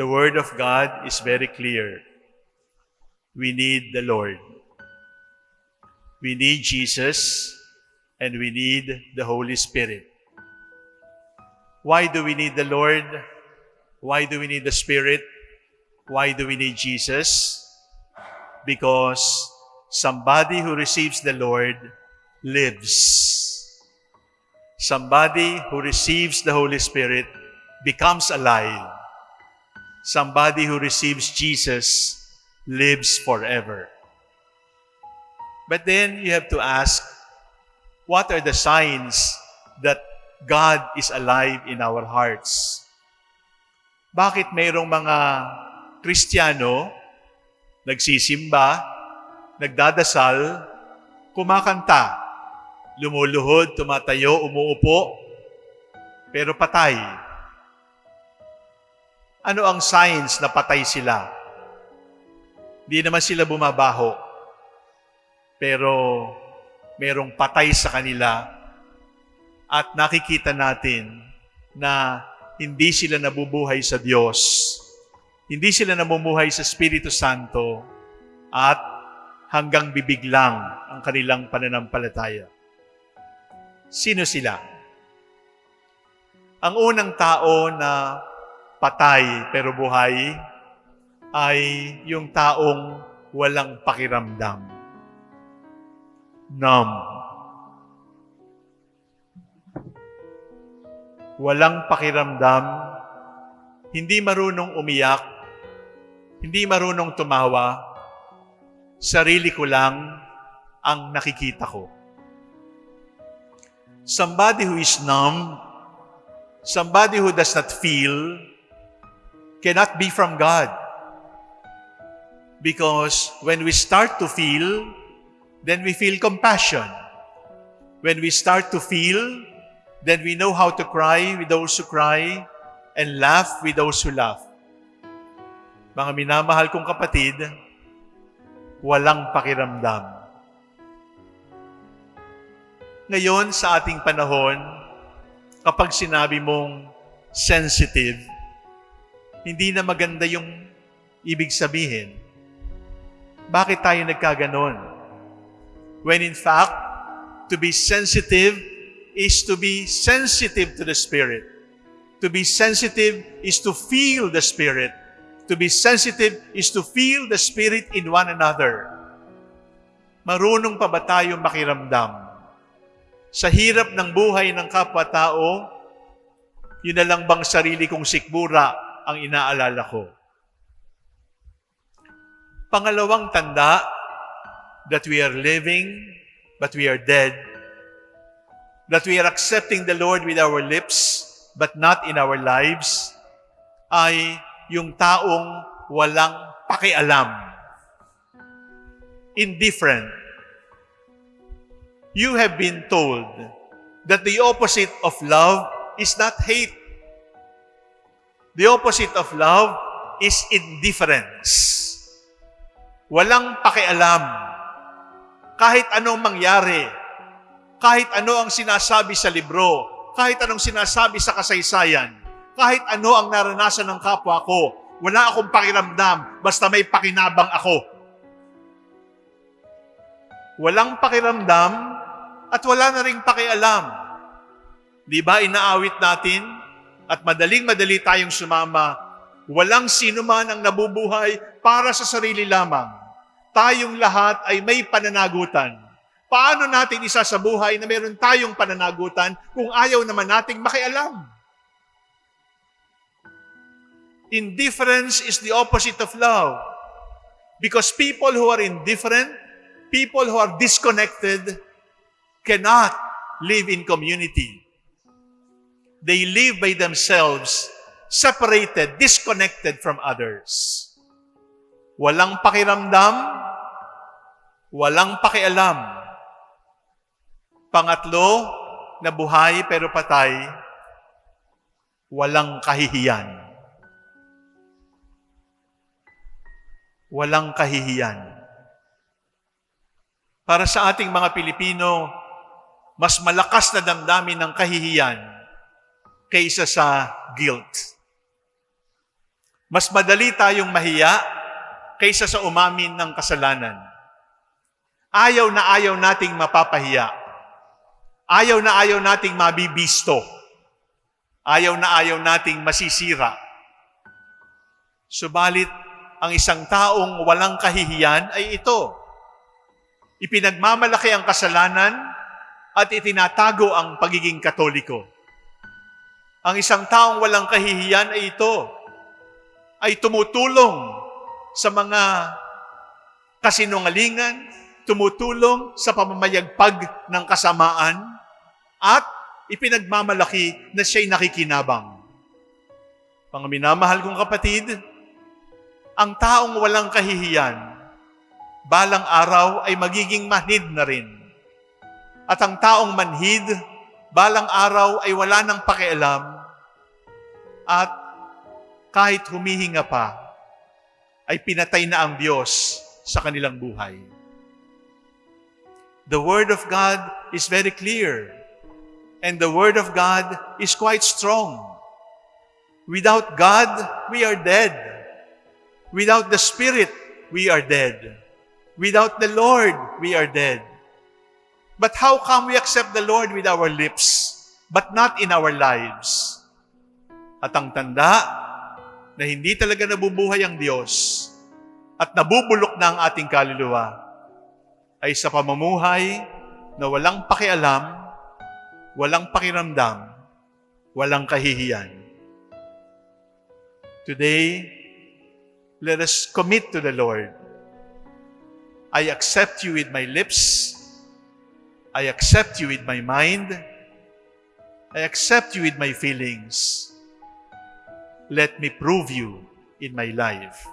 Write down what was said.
The Word of God is very clear. We need the Lord. We need Jesus and we need the Holy Spirit. Why do we need the Lord? Why do we need the Spirit? Why do we need Jesus? Because somebody who receives the Lord lives. Somebody who receives the Holy Spirit becomes alive. Somebody who receives Jesus lives forever. But then you have to ask, what are the signs that God is alive in our hearts? Bakit mayroong mga Kristiyano, nagsisimba, nagdadasal, kumakanta, lumuluhod, tumatayo, umuupo, pero patay. Ano ang signs na patay sila? Hindi naman sila bumabaho. Pero merong patay sa kanila at nakikita natin na hindi sila nabubuhay sa Diyos. Hindi sila namumuhay sa Espiritu Santo at hanggang bibig ang kanilang pananampalataya. Sino sila? Ang unang tao na patay pero buhay ay yung taong walang pakiramdam. Numb. Walang pakiramdam, hindi marunong umiyak, hindi marunong tumawa, sarili ko lang ang nakikita ko. Somebody who is numb, somebody who does not feel, cannot be from God. Because when we start to feel, then we feel compassion. When we start to feel, then we know how to cry with those who cry and laugh with those who laugh. Mga minamahal kong kapatid, walang pakiramdam. Ngayon, sa ating panahon, kapag sinabi mong sensitive, hindi na maganda yung ibig sabihin. Bakit tayo nagkaganon? When in fact, to be sensitive is to be sensitive to the Spirit. To be sensitive is to feel the Spirit. To be sensitive is to feel the Spirit in one another. Marunong pa ba tayo makiramdam? Sa hirap ng buhay ng kapwa-tao, yun na lang bang sarili kong sikmura ang inaalala ko? Pangalawang tanda that we are living but we are dead. That we are accepting the Lord with our lips but not in our lives ay yung taong walang pakialam. Indifferent. You have been told that the opposite of love is not hate. The opposite of love is indifference. Walang pakialam. Kahit anong mangyari, kahit ano ang sinasabi sa libro, kahit anong sinasabi sa kasaysayan, kahit ano ang naranasan ng kapwa ko, wala akong pakiramdam, basta may pakinabang ako. Walang pakiramdam at wala na ring pakialam. Di ba inaawit natin at madaling-madali tayong sumama, walang sino man ang nabubuhay para sa sarili lamang. Tayong lahat ay may pananagutan. Paano natin isa sa buhay na meron tayong pananagutan kung ayaw naman nating makialam? Indifference is the opposite of love. Because people who are indifferent, people who are disconnected, cannot live in community. They live by themselves, separated, disconnected from others. Walang pakiramdam, walang pakialam. Pangatlo, na buhay pero patay, walang kahihiyan. Walang kahihiyan. Para sa ating mga Pilipino, mas malakas na damdamin ng kahihiyan kaysa sa guilt. Mas madali tayong mahiya kaysa sa umamin ng kasalanan. Ayaw na ayaw nating mapapahiya. Ayaw na ayaw nating mabibisto. Ayaw na ayaw nating masisira. Subalit, ang isang taong walang kahihiyan ay ito. Ipinagmamalaki ang kasalanan at itinatago ang pagiging katoliko. Ang isang taong walang kahihiyan ay ito, ay tumutulong sa mga kasinungalingan, tumutulong sa pamamayagpag ng kasamaan, at ipinagmamalaki na siya'y nakikinabang. Mga minamahal kong kapatid, ang taong walang kahihiyan, balang araw ay magiging manhid na rin. At ang taong manhid, balang araw ay wala nang pakialam at kahit humihinga pa, ay pinatay na ang Diyos sa kanilang buhay. The Word of God is very clear and the Word of God is quite strong. Without God, we are dead. Without the Spirit, we are dead. Without the Lord, we are dead. But how come we accept the Lord with our lips, but not in our lives? At ang tanda na hindi talaga nabubuhay ang Diyos at nabubulok na ang ating kaluluwa ay sa pamumuhay na walang pakialam, walang pakiramdam, walang kahihiyan. Today, let us commit to the Lord. I accept you with my lips. I accept you with my mind. I accept you with my feelings. Let me prove you in my life.